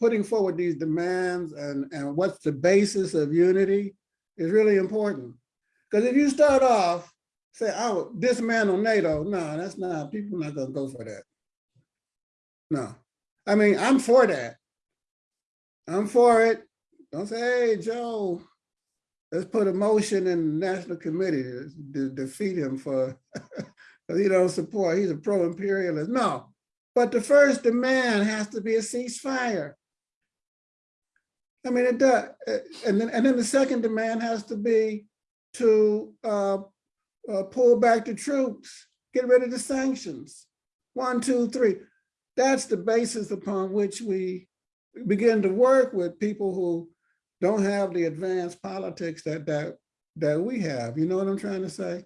putting forward these demands and, and what's the basis of unity is really important. Because if you start off, say, I will dismantle NATO, no, that's not, people not gonna go for that. No, I mean, I'm for that. I'm for it. Don't say, hey, Joe, let's put a motion in the National Committee to to defeat him for, because he don't support, he's a pro-imperialist. No, but the first demand has to be a ceasefire. I mean, it does, and then, and then the second demand has to be to uh, uh, pull back the troops, get rid of the sanctions. One, two, three. That's the basis upon which we begin to work with people who don't have the advanced politics that that that we have. You know what I'm trying to say?